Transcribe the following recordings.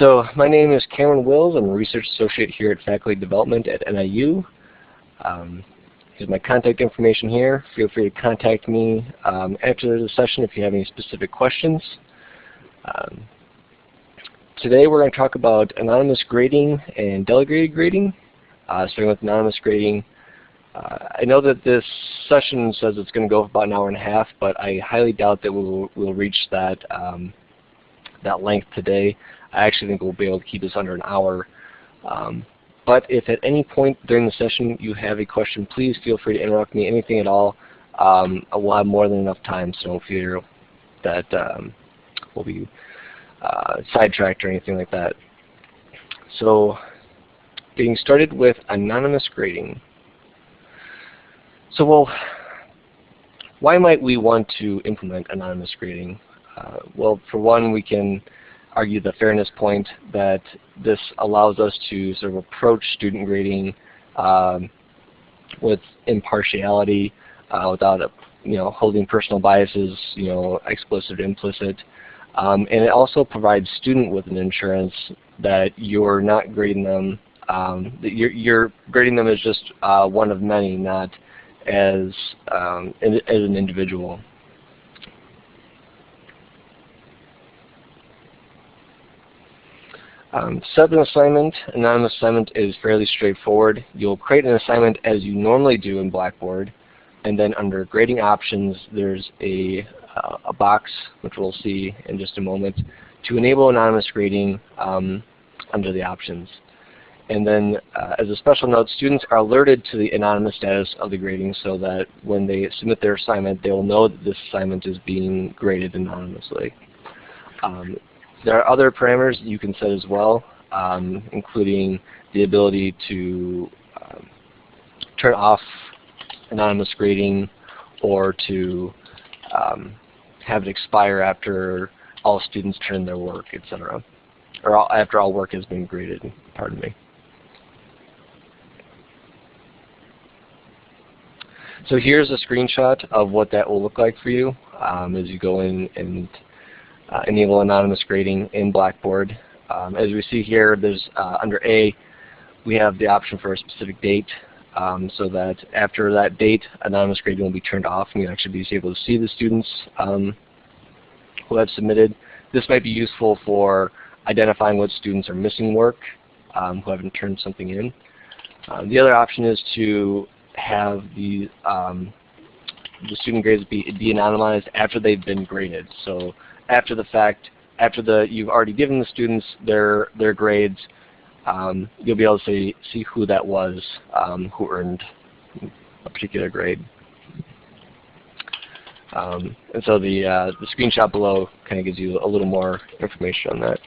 So my name is Cameron Wills. I'm a research associate here at Faculty Development at NIU. Um, here's my contact information here. Feel free to contact me um, after the session if you have any specific questions. Um, today we're going to talk about anonymous grading and delegated grading, uh, starting with anonymous grading. Uh, I know that this session says it's going to go for about an hour and a half, but I highly doubt that we'll, we'll reach that, um, that length today. I actually think we'll be able to keep this under an hour. Um, but if at any point during the session you have a question, please feel free to interrupt me, anything at all. Um, we'll have more than enough time, so don't fear that um, we'll be uh, sidetracked or anything like that. So getting started with anonymous grading. So well, why might we want to implement anonymous grading? Uh, well, for one, we can argue the fairness point that this allows us to sort of approach student grading um, with impartiality, uh, without you know holding personal biases, you know explicit or implicit, um, and it also provides student with an insurance that you're not grading them, um, that you're, you're, grading them as just uh, one of many, not as um, as an individual. Um, set an assignment, anonymous assignment is fairly straightforward. You'll create an assignment as you normally do in Blackboard, and then under grading options, there's a, uh, a box, which we'll see in just a moment, to enable anonymous grading um, under the options. And then uh, as a special note, students are alerted to the anonymous status of the grading so that when they submit their assignment, they will know that this assignment is being graded anonymously. Um, there are other parameters you can set as well, um, including the ability to um, turn off anonymous grading or to um, have it expire after all students turn in their work, etc. Or all, after all work has been graded, pardon me. So here's a screenshot of what that will look like for you um, as you go in and enable anonymous grading in Blackboard. Um, as we see here, there's uh, under A, we have the option for a specific date um, so that after that date, anonymous grading will be turned off and you'll actually be able to see the students um, who have submitted. This might be useful for identifying what students are missing work um, who haven't turned something in. Uh, the other option is to have the um, the student grades be de-anonymized after they've been graded. So after the fact, after the you've already given the students their their grades, um, you'll be able to see see who that was um, who earned a particular grade. Um, and so the uh, the screenshot below kind of gives you a little more information on that.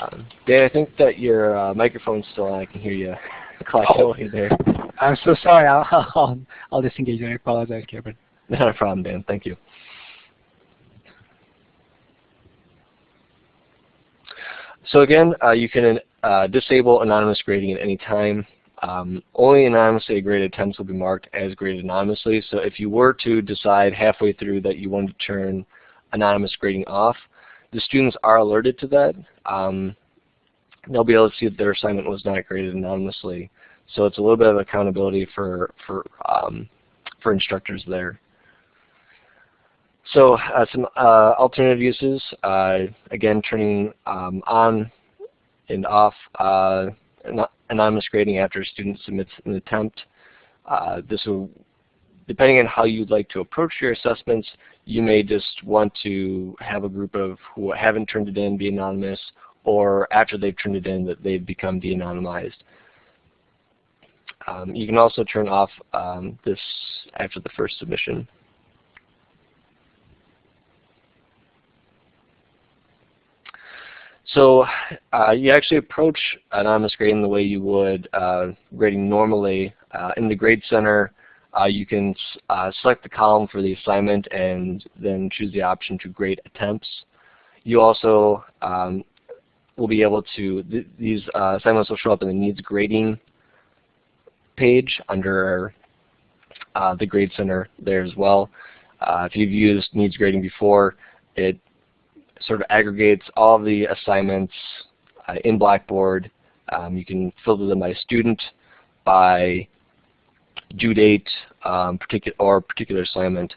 Um, Dan, I think that your uh, microphone's still on. I can hear you clacking oh. away there. I'm so sorry. I'll, I'll, I'll disengage. I apologize, Kevin. Not a problem, Dan. Thank you. So again, uh, you can uh, disable anonymous grading at any time. Um, only anonymously graded attempts will be marked as graded anonymously. So if you were to decide halfway through that you wanted to turn anonymous grading off, the students are alerted to that. Um, they'll be able to see that their assignment was not graded anonymously. So it's a little bit of accountability for for um, for instructors there. So uh, some uh, alternative uses, uh, again, turning um, on and off uh, anonymous grading after a student submits an attempt. Uh, this will, depending on how you'd like to approach your assessments, you may just want to have a group of who haven't turned it in be anonymous, or after they've turned it in that they've become de-anonymized. Um, you can also turn off um, this after the first submission. So uh, you actually approach anonymous grading the way you would uh, grading normally. Uh, in the Grade Center, uh, you can uh, select the column for the assignment and then choose the option to grade attempts. You also um, will be able to, th these uh, assignments will show up in the needs grading page under the Grade Center there as well. if you've used needs grading before, it sort of aggregates all the assignments uh, in Blackboard. Um, you can filter them by student, by due date, um, particular or particular assignment.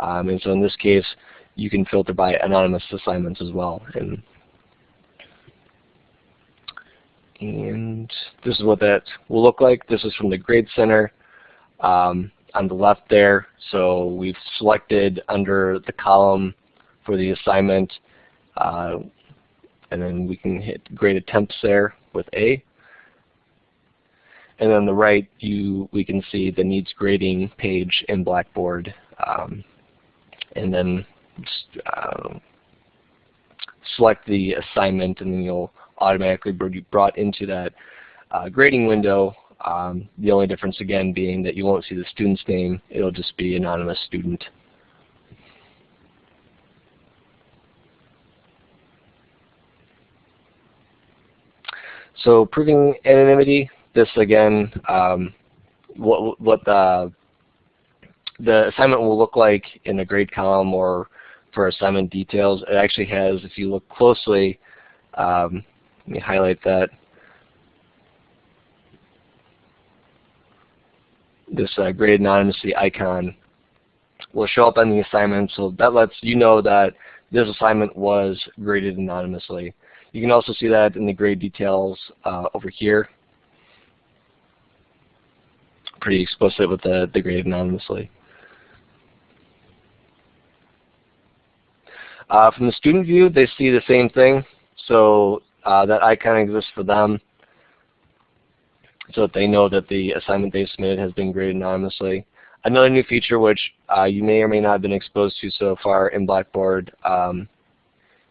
Um, and so in this case, you can filter by anonymous assignments as well. And, and this is what that will look like. This is from the Grade Center um, on the left there. So we've selected under the column for the assignment, uh, and then we can hit grade attempts there with A. And on the right, you we can see the needs grading page in Blackboard. Um, and then uh, select the assignment, and then you'll automatically be brought into that uh, grading window. Um, the only difference again being that you won't see the student's name. It'll just be anonymous student. So proving anonymity, this again, um, what, what the, the assignment will look like in the grade column or for assignment details. It actually has, if you look closely, um, let me highlight that. This uh, grade anonymity icon will show up on the assignment, so that lets you know that this assignment was graded anonymously. You can also see that in the grade details uh, over here. Pretty explicit with the, the grade anonymously. Uh, from the student view, they see the same thing. So uh, that icon exists for them so that they know that the assignment they submitted has been graded anonymously. Another new feature which uh, you may or may not have been exposed to so far in Blackboard um,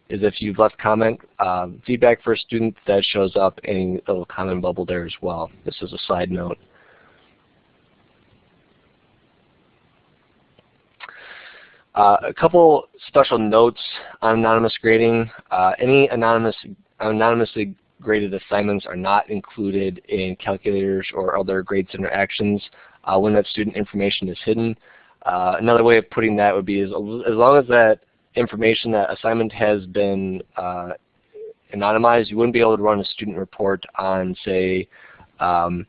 is if you've left comment um, feedback for a student that shows up in a little comment bubble there as well. This is a side note. Uh, a couple special notes on anonymous grading. Uh, any anonymous, anonymously graded assignments are not included in calculators or other grade center actions uh, when that student information is hidden. Uh, another way of putting that would be is as long as that information, that assignment has been uh, anonymized, you wouldn't be able to run a student report on, say, um,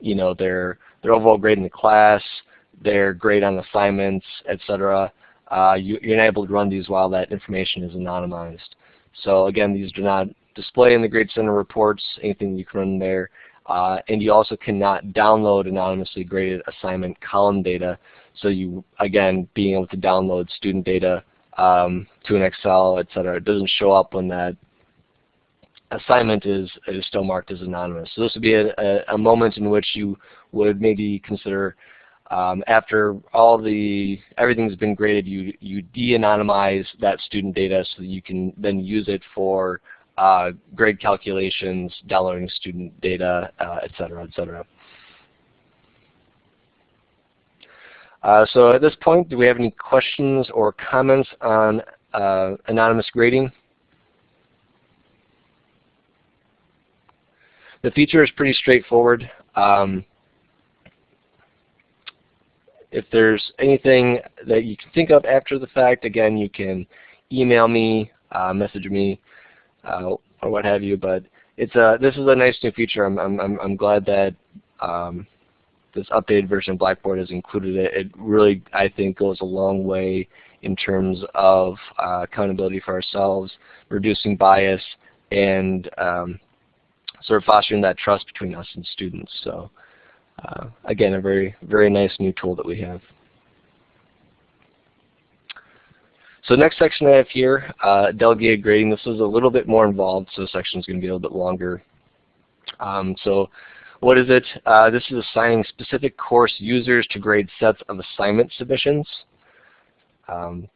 you know, their their overall grade in the class, their grade on assignments, etc. Uh, you, are not able to run these while that information is anonymized. So again, these do not display in the Grade Center reports, anything you can run there. Uh, and you also cannot download anonymously graded assignment column data. So you, again, being able to download student data um, to an Excel, etc. It doesn't show up when that assignment is, is still marked as anonymous. So this would be a, a, a moment in which you would maybe consider um, after all the everything's been graded, you you de-anonymize that student data so that you can then use it for uh, grade calculations, downloading student data, uh, et cetera, et cetera. Uh, so at this point, do we have any questions or comments on uh, anonymous grading? The feature is pretty straightforward. Um, if there's anything that you can think of after the fact, again, you can email me, uh, message me, uh, or what have you. But it's a this is a nice new feature. I'm I'm I'm glad that um, this updated version of Blackboard has included it. It really I think goes a long way in terms of uh, accountability for ourselves, reducing bias, and um, sort of fostering that trust between us and students. So uh, again, a very, very nice new tool that we have. So the next section I have here, uh, delegated grading. This is a little bit more involved, so the section is going to be a little bit longer. Um, so what is it? Uh, this is assigning specific course users to grade sets of assignment submissions. Um,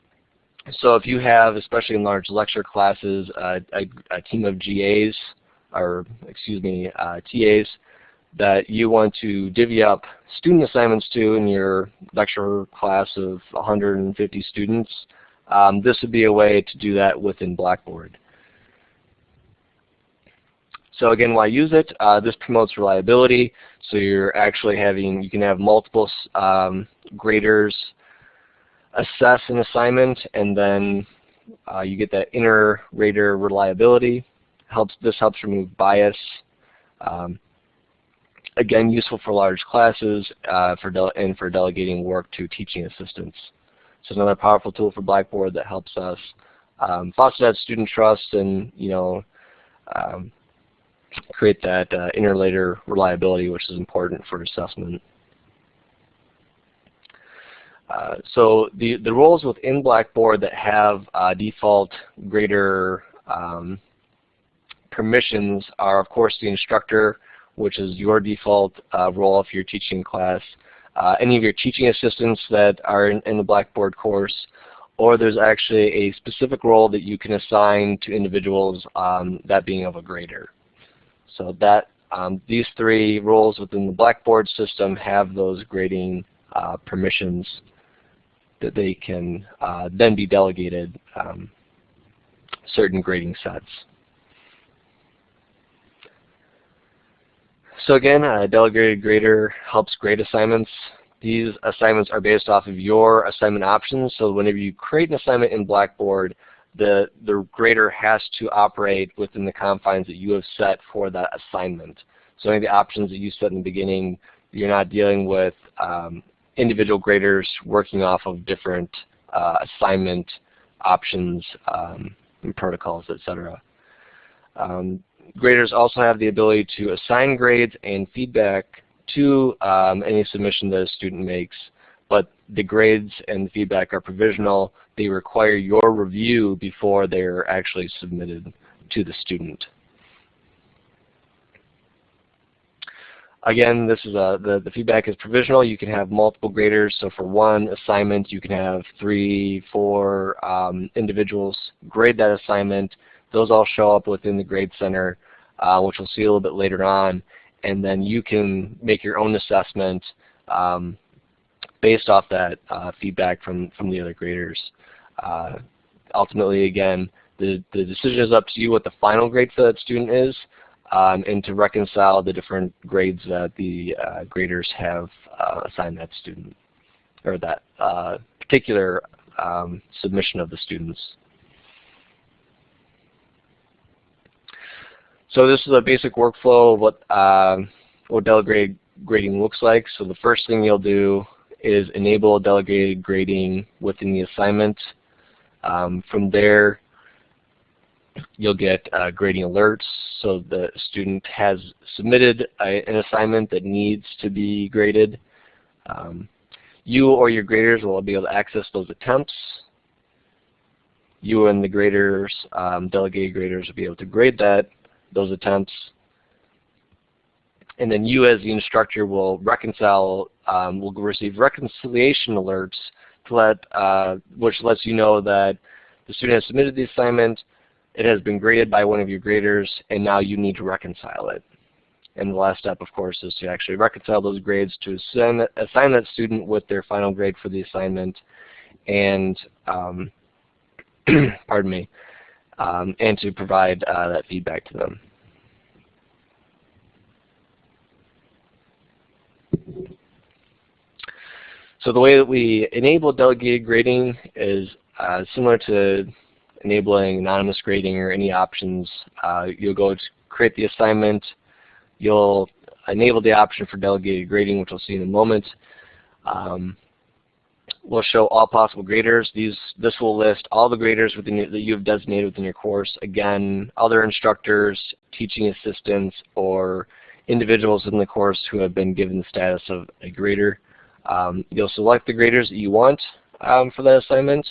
so if you have, especially in large lecture classes, uh, a, a, team of GAs, or excuse me, uh, TAs, that you want to divvy up student assignments to in your lecture class of 150 students, um, this would be a way to do that within Blackboard. So again, why use it? Uh, this promotes reliability. So you're actually having, you can have multiple um, graders assess an assignment and then uh, you get that inter-rater reliability. Helps This helps remove bias. Um, again, useful for large classes uh, for and for delegating work to teaching assistants. So another powerful tool for Blackboard that helps us um, foster that student trust and you know um, create that uh, interrater reliability, which is important for assessment. Uh, so the, the roles within Blackboard that have uh, default grader um, permissions are of course the instructor, which is your default uh, role if you're teaching class, uh, any of your teaching assistants that are in, in, the Blackboard course, or there's actually a specific role that you can assign to individuals, um, that being of a grader. So that um, these three roles within the Blackboard system have those grading uh, permissions that they can uh, then be delegated um, certain grading sets. So again, a delegated grader helps grade assignments. These assignments are based off of your assignment options. So whenever you create an assignment in Blackboard, the, the grader has to operate within the confines that you have set for that assignment. So any of the options that you set in the beginning, you're not dealing with um, individual graders working off of different uh, assignment options um, and protocols, etc. Um, graders also have the ability to assign grades and feedback to um, any submission that a student makes, but the grades and feedback are provisional. They require your review before they're actually submitted to the student. Again, this is a, the, the feedback is provisional. You can have multiple graders. So for one assignment, you can have three, four um, individuals grade that assignment. Those all show up within the Grade Center, uh, which we'll see a little bit later on. And then you can make your own assessment um, based off that uh, feedback from, from the other graders. Uh, ultimately, again, the, the decision is up to you what the final grade for that student is um, and to reconcile the different grades that the uh, graders have uh, assigned that student or that uh, particular um, submission of the students. So this is a basic workflow of what, um, what delegated grading looks like. So the first thing you'll do is enable delegated grading within the assignment. Um, from there, you'll get uh, grading alerts. So the student has submitted a, an assignment that needs to be graded. Um, you or your graders will be able to access those attempts. You and the graders, um, delegated graders will be able to grade that, those attempts. And then you as the instructor will reconcile, um, will receive reconciliation alerts to let, uh, which lets you know that the student has submitted the assignment, it has been graded by one of your graders, and now you need to reconcile it. And the last step, of course, is to actually reconcile those grades to assign, assign that student with their final grade for the assignment, and um, pardon me, um, and to provide uh, that feedback to them. So the way that we enable delegated grading is uh, similar to enabling anonymous grading or any options, uh, you'll go to create the assignment. You'll enable the option for delegated grading, which we'll see in a moment. Um, we'll show all possible graders. These, this will list all the graders within, that you have designated within your course. Again, other instructors, teaching assistants, or individuals in the course who have been given the status of a grader. Um, you'll select the graders that you want um, for that assignment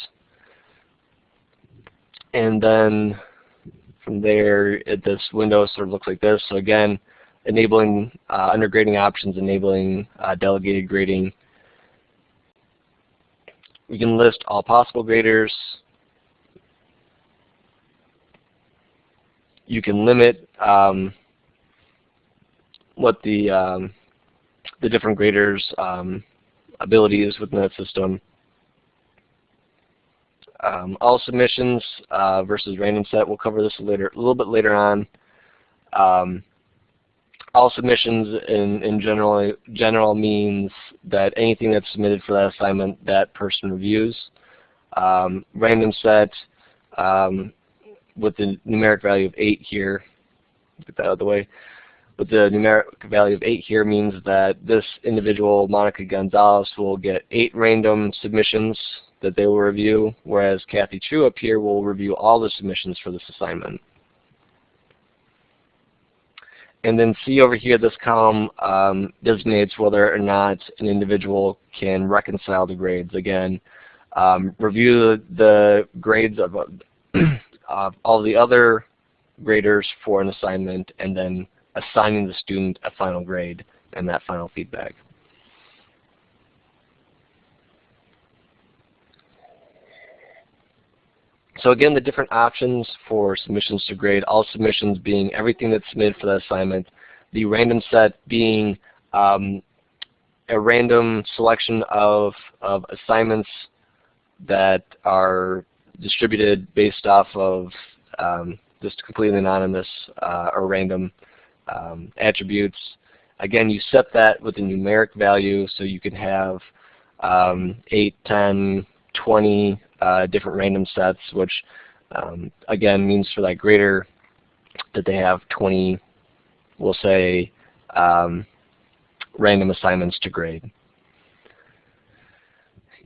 and then from there it, this window sort of looks like this. So again, enabling uh, under grading options, enabling uh, delegated grading. We can list all possible graders. You can limit um, what the um, the different graders um, abilities within that system um, all submissions uh, versus random set. We'll cover this later, a little bit later on. Um, all submissions in, in general, general means that anything that's submitted for that assignment, that person reviews. Um, random set um, with the numeric value of 8 here, get that out of the way, with the numeric value of 8 here means that this individual, Monica Gonzalez, will get 8 random submissions that they will review, whereas Kathy Chu up here will review all the submissions for this assignment. And then see over here, this column um, designates whether or not an individual can reconcile the grades. Again, um, review the grades of, uh, all the other graders for an assignment, and then assigning the student a final grade and that final feedback. So again, the different options for submissions to grade, all submissions being everything that's submitted for that assignment, the random set being um, a random selection of, of assignments that are distributed based off of um, just completely anonymous uh, or random um, attributes. Again, you set that with a numeric value so you can have um, 8, 10, 20 uh, different random sets, which um, again means for that grader that they have 20, we'll say, um, random assignments to grade.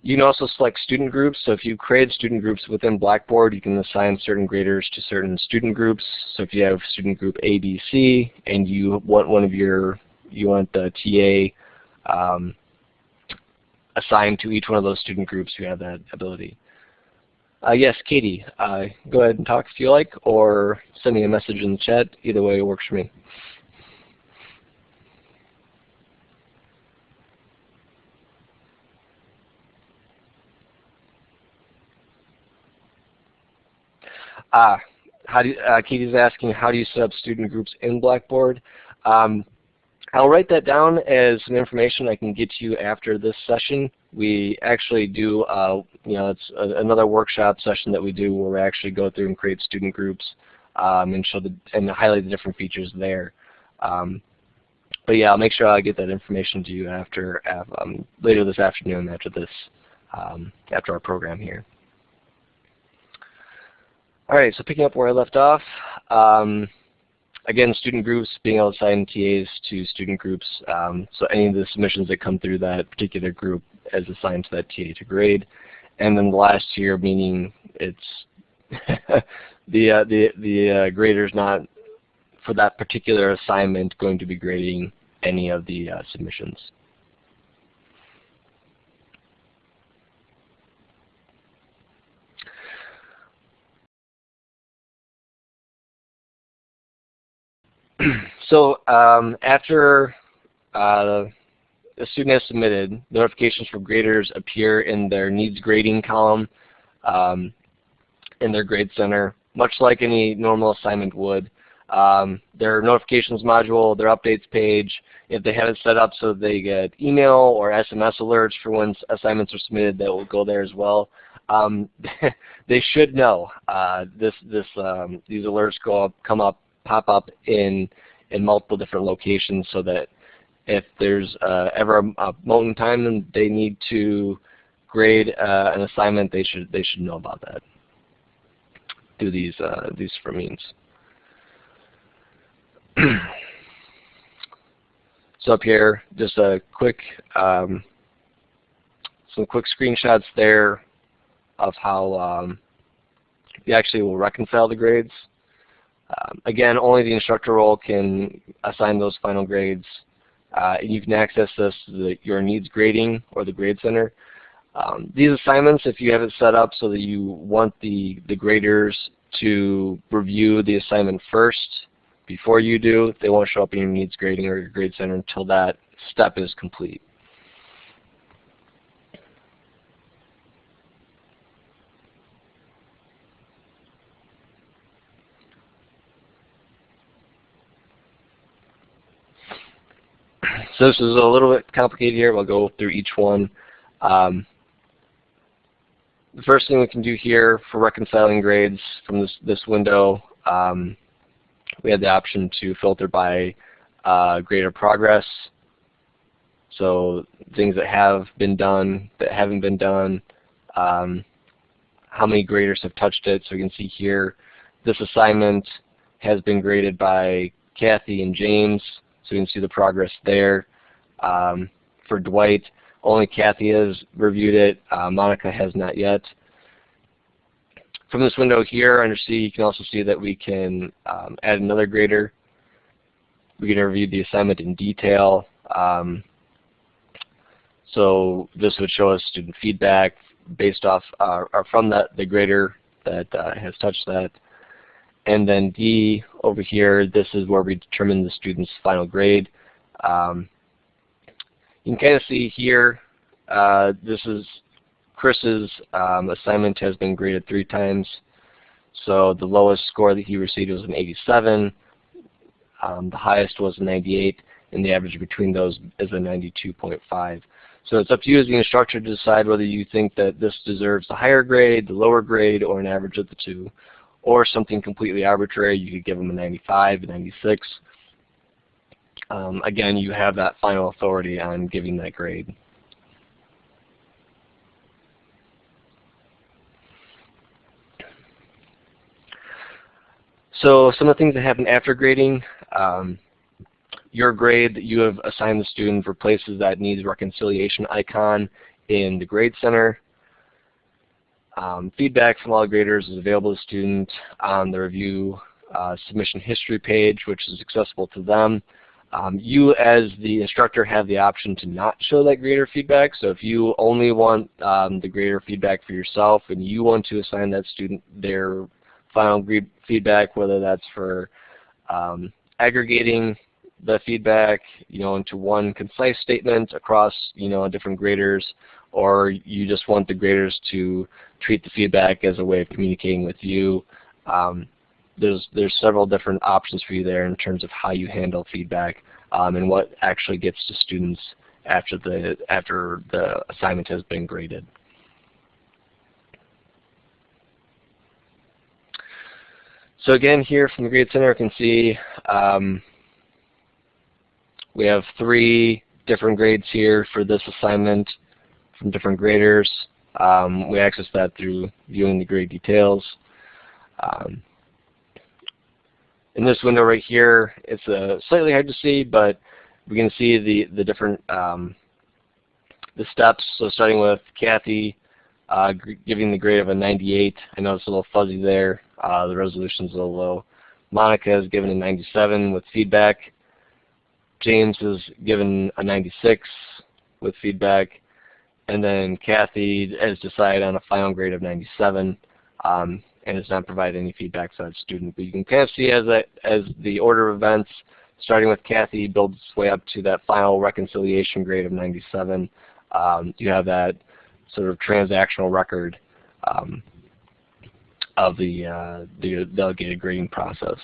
You can also select student groups. So if you create student groups within Blackboard, you can assign certain graders to certain student groups. So if you have student group A, B, C, and you want one of your, you want the TA um, assigned to each one of those student groups, you have that ability. Uh, yes, Katie, uh, go ahead and talk if you like, or send me a message in the chat. Either way works for me. Ah, how do you, uh, Katie's asking, how do you set up student groups in Blackboard? Um, I'll write that down as some information I can get to you after this session. We actually do, uh, you know, it's a, another workshop session that we do where we actually go through and create student groups um, and show the and highlight the different features there. Um, but yeah, I'll make sure I get that information to you after um, later this afternoon after this um, after our program here. All right, so picking up where I left off. Um, again, student groups, being able to assign TAs to student groups. Um, so any of the submissions that come through that particular group is assigned to that TA to grade. And then the last year, meaning it's the uh, the the uh, grader's not for that particular assignment going to be grading any of the uh, submissions. so um, after uh, a student has submitted, notifications for graders appear in their needs grading column um, in their grade center, much like any normal assignment would. Um, their notifications module, their updates page, if they have it set up so they get email or SMS alerts for when assignments are submitted, that will go there as well. Um, they should know uh, this, this, um, these alerts go up, come up pop up in in multiple different locations so that if there's uh, ever a, a, moment in time and they need to grade uh, an assignment, they should they should know about that through these uh, these for means. so up here, just a quick um, some quick screenshots there of how um, you actually will reconcile the grades. Um, again, only the instructor role can assign those final grades. Uh, you can access this the, your needs grading or the grade center. Um, these assignments, if you have it set up so that you want the, the graders to review the assignment first before you do, they won't show up in your needs grading or your grade center until that step is complete. So this is a little bit complicated here. We'll go through each one. Um, the first thing we can do here for reconciling grades from this, this window, um, we have the option to filter by uh, grader progress. So things that have been done, that haven't been done, um, how many graders have touched it. So you can see here, this assignment has been graded by Kathy and James. So you can see the progress there. Um, for Dwight, only Kathy has reviewed it. Uh, Monica has not yet. From this window here under C, you can also see that we can um, add another grader. We can review the assignment in detail. Um, so this would show us student feedback based off uh, or from that the grader that uh, has touched that. And then D over here, this is where we determine the student's final grade. Um, you can kind of see here, uh, this is Chris's um, assignment has been graded three times. So the lowest score that he received was an 87. Um, the highest was a 98, and the average between those is a 92.5. So it's up to you as the instructor to decide whether you think that this deserves the higher grade, the lower grade, or an average of the two, or something completely arbitrary. You could give them a 95, a 96. Um, again, you have that final authority on giving that grade. So some of the things that happen after grading, um, your grade that you have assigned the student replaces that needs reconciliation icon in the Grade Center. Um, feedback from all graders is available to students on the review uh, submission history page, which is accessible to them. Um, you as the instructor have the option to not show that grader feedback. So if you only want um, the grader feedback for yourself and you want to assign that student their final feedback, whether that's for um, aggregating the feedback, you know, into one concise statement across, you know, different graders, or you just want the graders to treat the feedback as a way of communicating with you. Um, there's there's several different options for you there in terms of how you handle feedback um, and what actually gets to students after the after the assignment has been graded. So again, here from the Grade Center, you can see um, we have three different grades here for this assignment from different graders. Um, we access that through viewing the grade details. Um, in this window right here, it's uh, slightly hard to see, but we can see the, the different um, the steps. So starting with Kathy uh, giving the grade of a 98. I know it's a little fuzzy there. Uh, the resolution's a little low. Monica is given a 97 with feedback. James is given a 96 with feedback. And then Kathy has decided on a final grade of 97 um, and has not provided any feedback to that student. But you can kind of see as, that, as the order of events, starting with Kathy, builds its way up to that final reconciliation grade of 97. Um, you have that sort of transactional record um, of the, uh, the delegated grading process.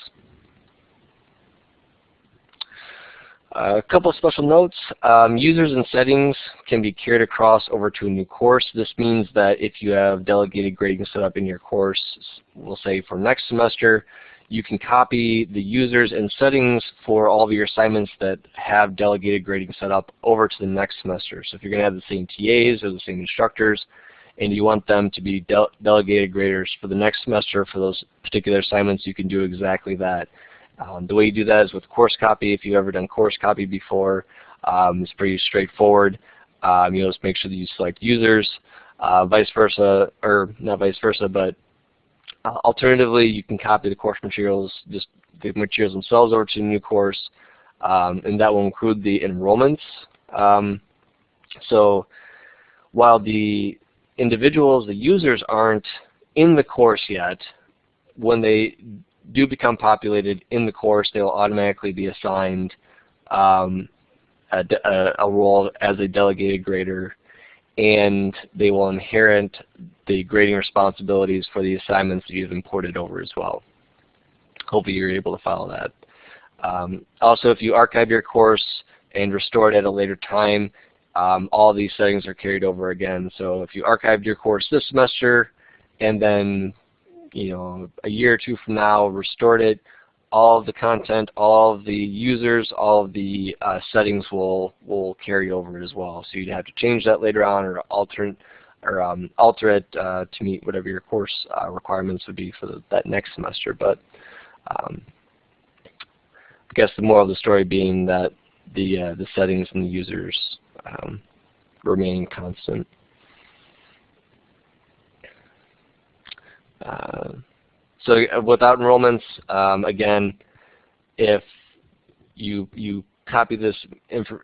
Uh, a couple of special notes. Um, users and settings can be carried across over to a new course. This means that if you have delegated grading set up in your course, we'll say for next semester, you can copy the users and settings for all of your assignments that have delegated grading set up over to the next semester. So if you're going to have the same TAs or the same instructors, and you want them to be de delegated graders for the next semester for those particular assignments, you can do exactly that. Um, the way you do that is with course copy. If you've ever done course copy before, um, it's pretty straightforward. Um, you just make sure that you select users, uh, vice versa, or not vice versa, but uh, alternatively, you can copy the course materials, just the materials themselves over to the new course, um, and that will include the enrollments. Um, so while the individuals, the users aren't in the course yet, when they do become populated in the course, they will automatically be assigned um, a, a, a, role as a delegated grader and they will inherit the grading responsibilities for the assignments that you've imported over as well. Hopefully you're able to follow that. Um, also, if you archive your course and restore it at a later time, um, all these settings are carried over again. So if you archived your course this semester and then you know, a year or two from now, restored it, all of the content, all of the users, all of the uh, settings will will carry over as well. So you'd have to change that later on or alter or um, alter it uh, to meet whatever your course uh, requirements would be for the, that next semester. But um, I guess the moral of the story being that the uh, the settings and the users um, remain constant. Uh, so uh, without enrollments, um, again, if you you copy this,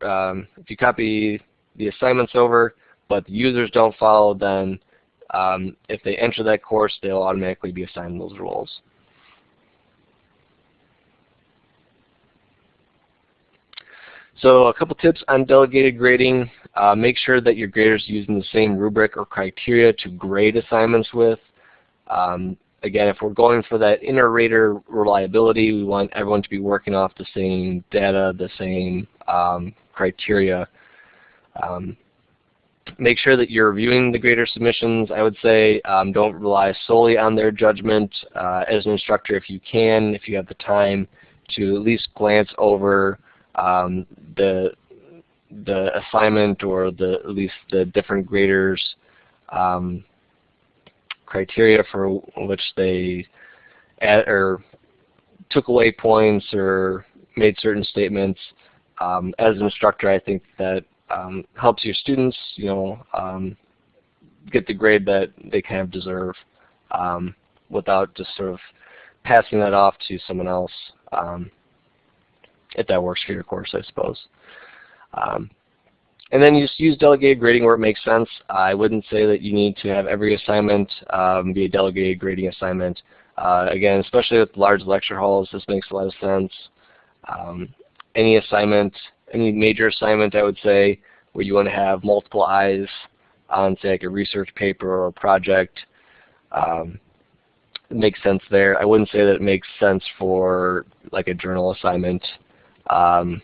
um, if you copy the assignments over, but the users don't follow, then um, if they enter that course, they'll automatically be assigned those roles. So a couple tips on delegated grading. Uh, make sure that your grader is using the same rubric or criteria to grade assignments with. Um, again, if we're going for that inter-rater reliability, we want everyone to be working off the same data, the same um, criteria. Um, make sure that you're reviewing the grader submissions. I would say um, don't rely solely on their judgment. Uh, as an instructor, if you can, if you have the time, to at least glance over um, the the assignment or the at least the different graders um, criteria for which they add, or took away points or made certain statements. Um, as an instructor, I think that um, helps your students, you know, um, get the grade that they kind of deserve um, without just sort of passing that off to someone else, um, if that works for your course, I suppose. And then you just use delegated grading where it makes sense. I wouldn't say that you need to have every assignment um, be a delegated grading assignment. Uh, again, especially with large lecture halls, this makes a lot of sense. Um, any assignment, any major assignment, I would say, where you want to have multiple eyes on, say, like a research paper or a project, um, it makes sense there. I wouldn't say that it makes sense for like a journal assignment um,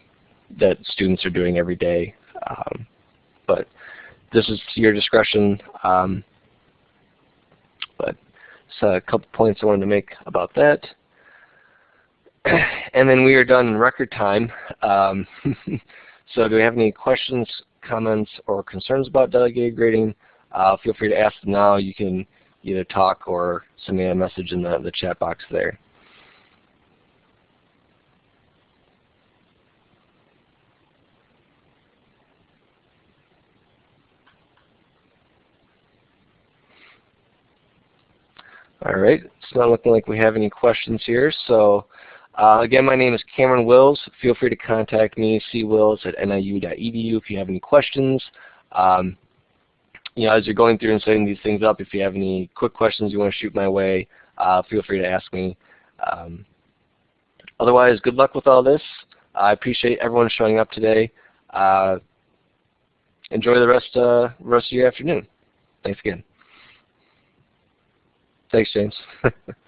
that students are doing every day. Um, but this is to your discretion. Um, but so a couple points I wanted to make about that. and then we are done in record time. Um, so do we have any questions, comments, or concerns about delegated grading? Uh, feel free to ask now. You can either talk or send me a message in the, the chat box there. All right, it's not looking like we have any questions here. So uh, again, my name is Cameron Wills. Feel free to contact me, cwills at niu.edu if you have any questions. Um, you know, as you're going through and setting these things up, if you have any quick questions you want to shoot my way, uh, feel free to ask me. Um, otherwise, good luck with all this. I appreciate everyone showing up today. Uh, enjoy the rest, uh, rest of your afternoon. Thanks again. Thanks, James.